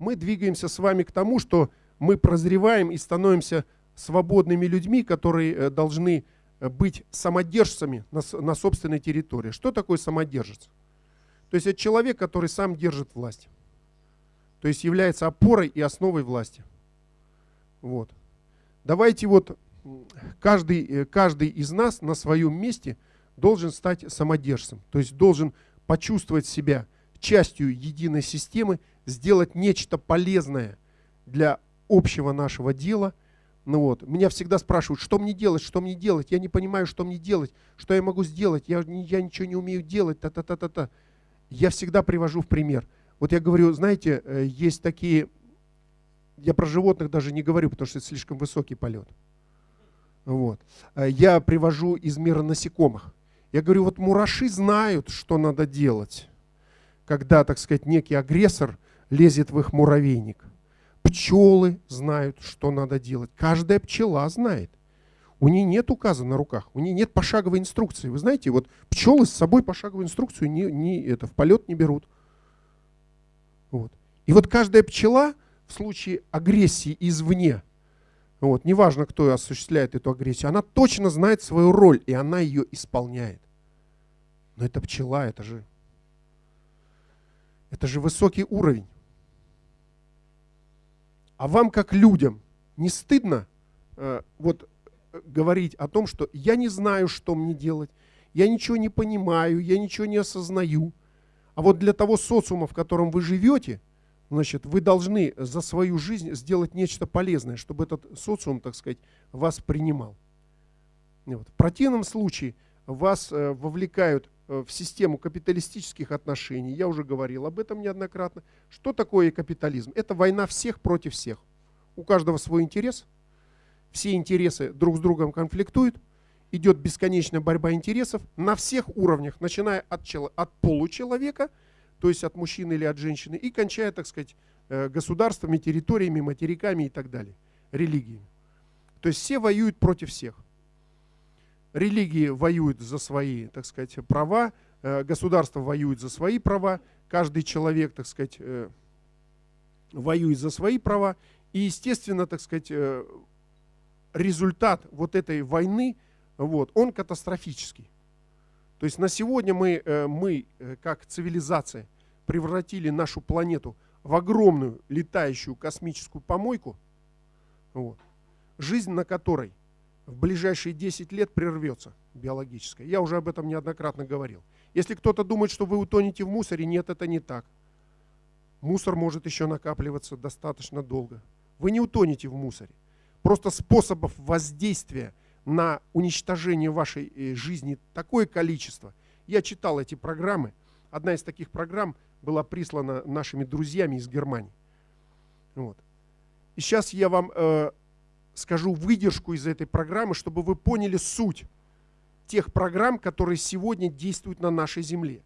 мы двигаемся с вами к тому, что мы прозреваем и становимся свободными людьми, которые э, должны э, быть самодержцами на, на собственной территории. Что такое самодержец? То есть это человек, который сам держит власть. То есть является опорой и основой власти. Вот. Давайте вот каждый, э, каждый из нас на своем месте должен стать самодержцем. То есть должен почувствовать себя частью единой системы, сделать нечто полезное для общего нашего дела. Ну вот. Меня всегда спрашивают, что мне делать, что мне делать. Я не понимаю, что мне делать, что я могу сделать. Я, я ничего не умею делать. Та-та-та-та-та. Я всегда привожу в пример. Вот я говорю, знаете, э, есть такие я про животных даже не говорю, потому что это слишком высокий полет. Вот. Э, я привожу из мира насекомых. Я говорю, вот мураши знают, что надо делать, когда, так сказать, некий агрессор лезет в их муравейник. Пчелы знают, что надо делать. Каждая пчела знает. У нее нет указа на руках, у нее нет пошаговой инструкции. Вы знаете, вот пчелы с собой пошаговую инструкцию не, не, это, в полет не берут. Вот. И вот каждая пчела в случае агрессии извне, вот, неважно, кто осуществляет эту агрессию, она точно знает свою роль, и она ее исполняет. Но это пчела, это же, это же высокий уровень. А вам, как людям, не стыдно э, вот, говорить о том, что я не знаю, что мне делать, я ничего не понимаю, я ничего не осознаю. А вот для того социума, в котором вы живете – значит, вы должны за свою жизнь сделать нечто полезное, чтобы этот социум, так сказать, вас принимал. Вот. В противном случае вас э, вовлекают э, в систему капиталистических отношений. Я уже говорил об этом неоднократно. Что такое капитализм? Это война всех против всех. У каждого свой интерес. Все интересы друг с другом конфликтуют. Идет бесконечная борьба интересов на всех уровнях, начиная от, от получеловека – то есть от мужчины или от женщины, и кончая, так сказать, э, государствами, территориями, материками и так далее, религиями. То есть все воюют против всех. Религии воюют за свои, так сказать, права, э, государство воюет за свои права, каждый человек, так сказать, э, воюет за свои права. И, естественно, так сказать, результат вот этой войны, вот, он катастрофический. То есть на сегодня мы, э, мы э, как цивилизация, превратили нашу планету в огромную летающую космическую помойку, вот, жизнь на которой в ближайшие 10 лет прервется биологическая. Я уже об этом неоднократно говорил. Если кто-то думает, что вы утонете в мусоре, нет, это не так. Мусор может еще накапливаться достаточно долго. Вы не утонете в мусоре. Просто способов воздействия на уничтожение вашей э, жизни такое количество. Я читал эти программы. Одна из таких программ была прислана нашими друзьями из Германии. Вот. И сейчас я вам э, скажу выдержку из этой программы, чтобы вы поняли суть тех программ, которые сегодня действуют на нашей земле.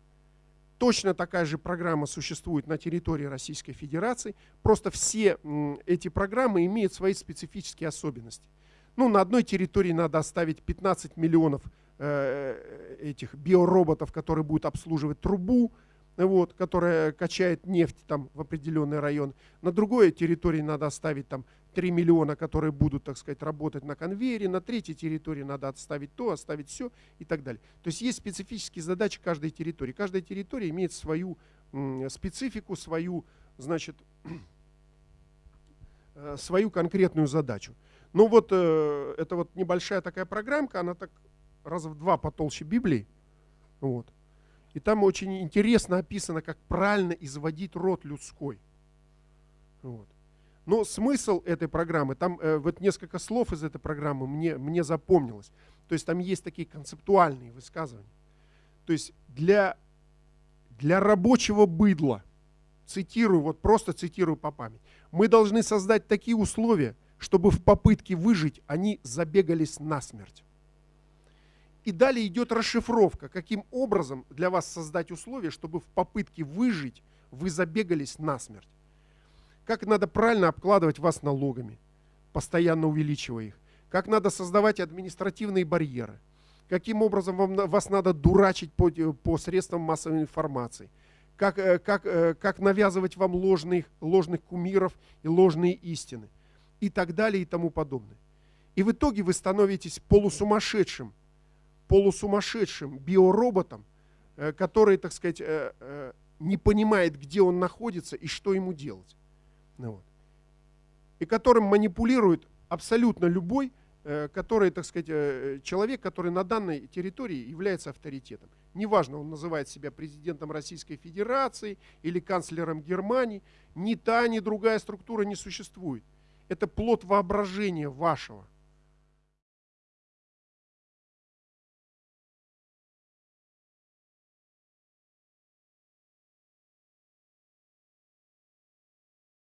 Точно такая же программа существует на территории Российской Федерации, просто все эти программы имеют свои специфические особенности. Ну, на одной территории надо оставить 15 миллионов э, этих биороботов, которые будут обслуживать трубу, вот, которая качает нефть там в определенный район. На другой территории надо оставить там 3 миллиона, которые будут, так сказать, работать на конвейере. На третьей территории надо отставить то, оставить все и так далее. То есть есть специфические задачи каждой территории. Каждая территория имеет свою специфику, свою, значит, э, свою конкретную задачу. Ну вот, э, это вот небольшая такая программка, она так раза в два потолще Библии. Вот. И там очень интересно описано, как правильно изводить род людской. Вот. Но смысл этой программы, там э, вот несколько слов из этой программы мне, мне запомнилось. То есть там есть такие концептуальные высказывания. То есть для, для рабочего быдла, цитирую, вот просто цитирую по памяти, мы должны создать такие условия, чтобы в попытке выжить они забегались насмерть. И далее идет расшифровка, каким образом для вас создать условия, чтобы в попытке выжить вы забегались насмерть. Как надо правильно обкладывать вас налогами, постоянно увеличивая их. Как надо создавать административные барьеры. Каким образом вам, вас надо дурачить по, по средствам массовой информации. как, э, как, э, как навязывать вам ложных, ложных кумиров и ложные истины и так далее и тому подобное. И в итоге вы становитесь полусумасшедшим, полусумасшедшим биороботом, э, который, так сказать, не понимает, где он находится и что ему делать. Ну вот. И которым манипулирует абсолютно любой, который, так сказать, человек, который на данной территории является авторитетом. Неважно, он называет себя президентом Российской Федерации или канцлером Германии. Ни та, ни другая структура не существует. Это плод воображения вашего.